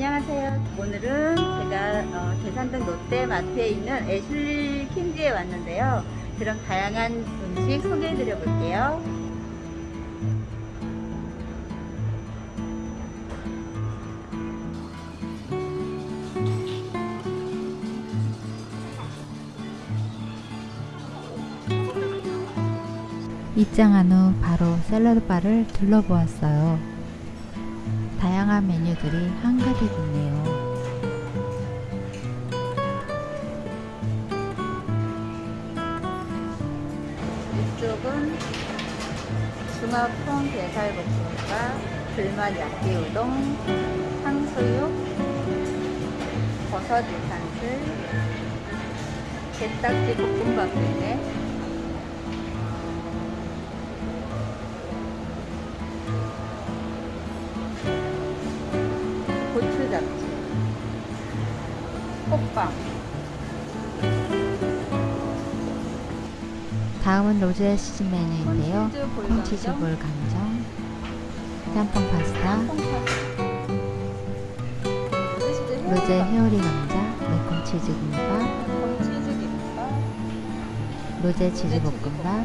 안녕하세요. 오늘은 제가 어, 계산동 롯데마트에 있는 애슐리 킨즈에 왔는데요. 그럼 다양한 음식 소개해 드려 볼게요. 입장한 후 바로 샐러드 바를 둘러보았어요. 다양한 메뉴들이 한가득 있네요. 이쪽은 중화풍 게살볶음밥, 불맛 야끼우동, 탕수육, 버섯 유산슬, 게딱지 볶음밥도 있네. 호빵, 다음은 로제 시즌 메뉴인데요. 콘치즈 볼 감정. 짬뽕 파스타, 로제 회오리 감자, 매콤 치즈 김밥, 로제 치즈 볶음밥,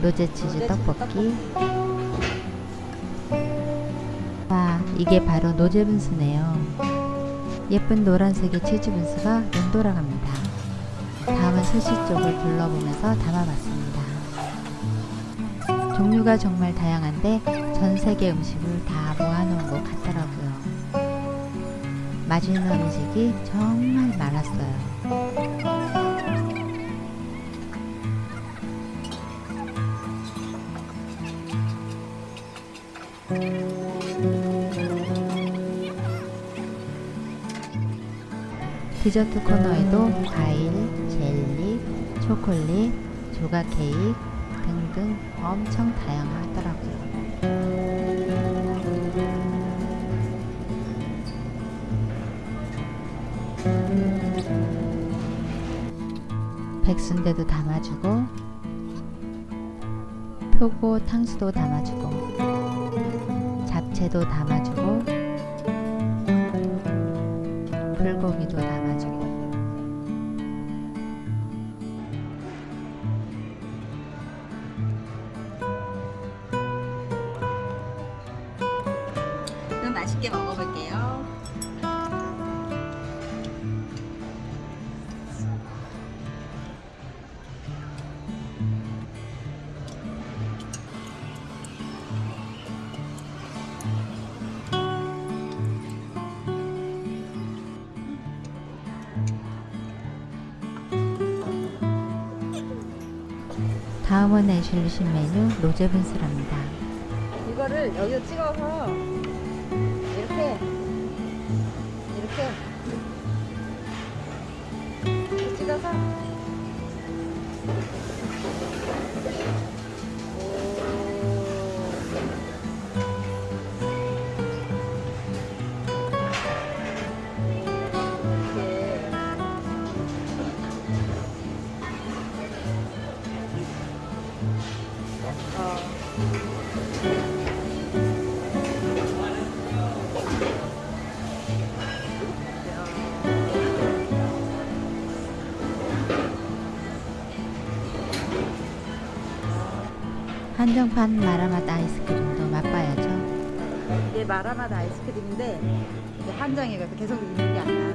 로제 치즈 떡볶이. 와, 이게 바로 노제 분수네요. 예쁜 노란색의 치즈 분수가 눈 돌아갑니다. 다음은 스시 쪽을 둘러보면서 담아봤습니다. 종류가 정말 다양한데 전 세계 음식을 다 모아놓은 것 같더라고요. 맛있는 음식이 정말 많았어요. 디저트 코너에도 과일, 젤리, 초콜릿, 조각 케이크 등등 엄청 다양하더라고요. 백순대도 담아주고 표고 탕수도 담아주고 잡채도 담아주고 불고기도 담아주고 맛있게 먹어볼게요. 다음은 애슐리 신 메뉴 로제 분수랍니다. 이거를 여기다 찍어서 이렇게 찍 한정판 마라맛 아이스크림도 맛봐야죠. 이게 마라맛 아이스크림인데 이게 한정이가 계속 있는 게 아니야.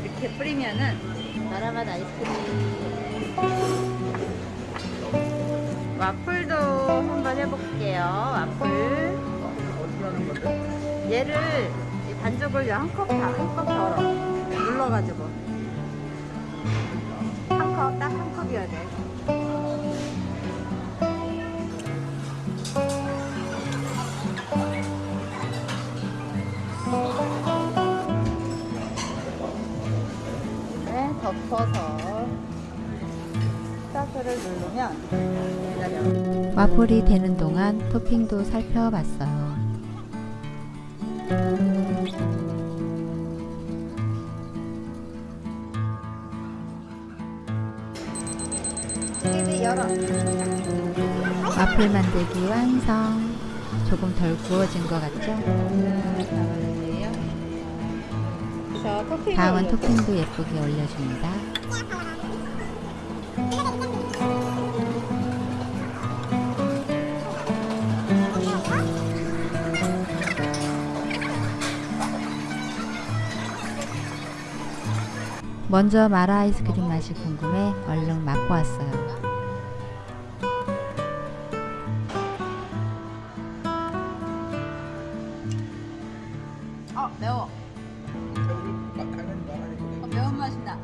이렇게 뿌리면은 마라맛 아이스크림 와플도 한번 해볼게요. 와플. 얘를 이 반죽을 한컵 한컵 덜어 눌러가지고 한 컵 딱 한 컵이어야 돼. 네, 덮어서 딱 스타트를 누르면. 와플이 되는 동안 토핑도 살펴봤어요. 와플 만들기 완성. 조금 덜 구워진 것 같죠? 다음은. 토핑도 예쁘게 올려줍니다. 먼저 마라 아이스크림 맛이 궁금해 얼른 맛보았어요. 어 매워. 어, 매운 맛이 나.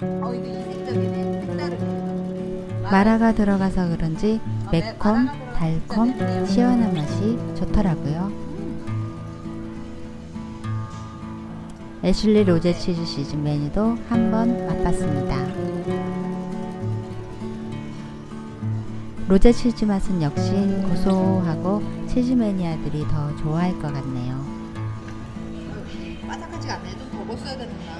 어 이거 이색적이네. 색다르네. 마라가 들어가서 그런지 매콤, 달콤, 시원한 맛이 좋더라고요. 애슐리 로제 치즈 시즌 메뉴도 한번 맛봤습니다. 로제 치즈 맛은 역시 고소하고 치즈 매니아들이 더 좋아할 것 같네요. 바삭하지가 않네. 좀더 먹었어야 되는구나.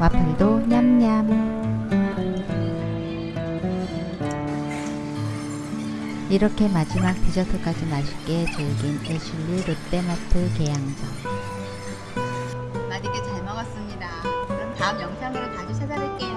와플도 냠냠. 이렇게 마지막 디저트까지 맛있게 즐긴 애슐리 롯데마트 계양점. 맛있게 잘 먹었습니다. 그럼 다음 영상으로 다시 찾아뵐게요.